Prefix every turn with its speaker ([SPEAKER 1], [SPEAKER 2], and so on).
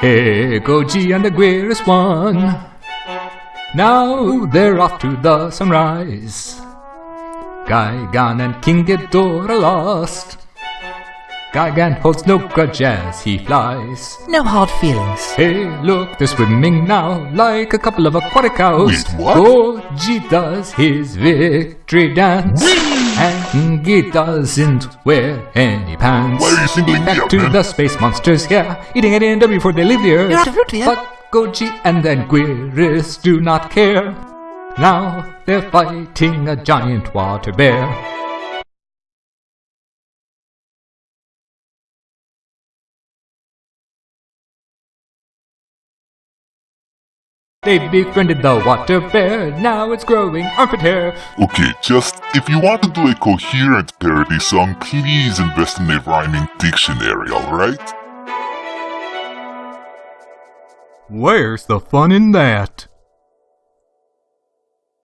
[SPEAKER 1] Hey, Goji and the Guirus won. Now they're off to the sunrise. Gigan and King Ghidorah lost. Gigan holds no grudge as he flies.
[SPEAKER 2] No hard feelings.
[SPEAKER 1] Hey, look, they're swimming now like a couple of aquatic cows.
[SPEAKER 3] Wait, what?
[SPEAKER 1] Goji does his victory dance. And he doesn't wear any pants.
[SPEAKER 3] Why are you singling me
[SPEAKER 1] Back
[SPEAKER 3] out,
[SPEAKER 1] to
[SPEAKER 3] man?
[SPEAKER 1] the space monsters, yeah. Eating at the end before they leave the earth.
[SPEAKER 2] You're out of root here.
[SPEAKER 1] But Goji and then Guirus do not care. Now they're fighting a giant water bear. They befriended the water bear, now it's growing armpit hair.
[SPEAKER 3] Okay, just if you want to do a coherent parody song, please invest in a rhyming dictionary, alright?
[SPEAKER 1] Where's the fun in that?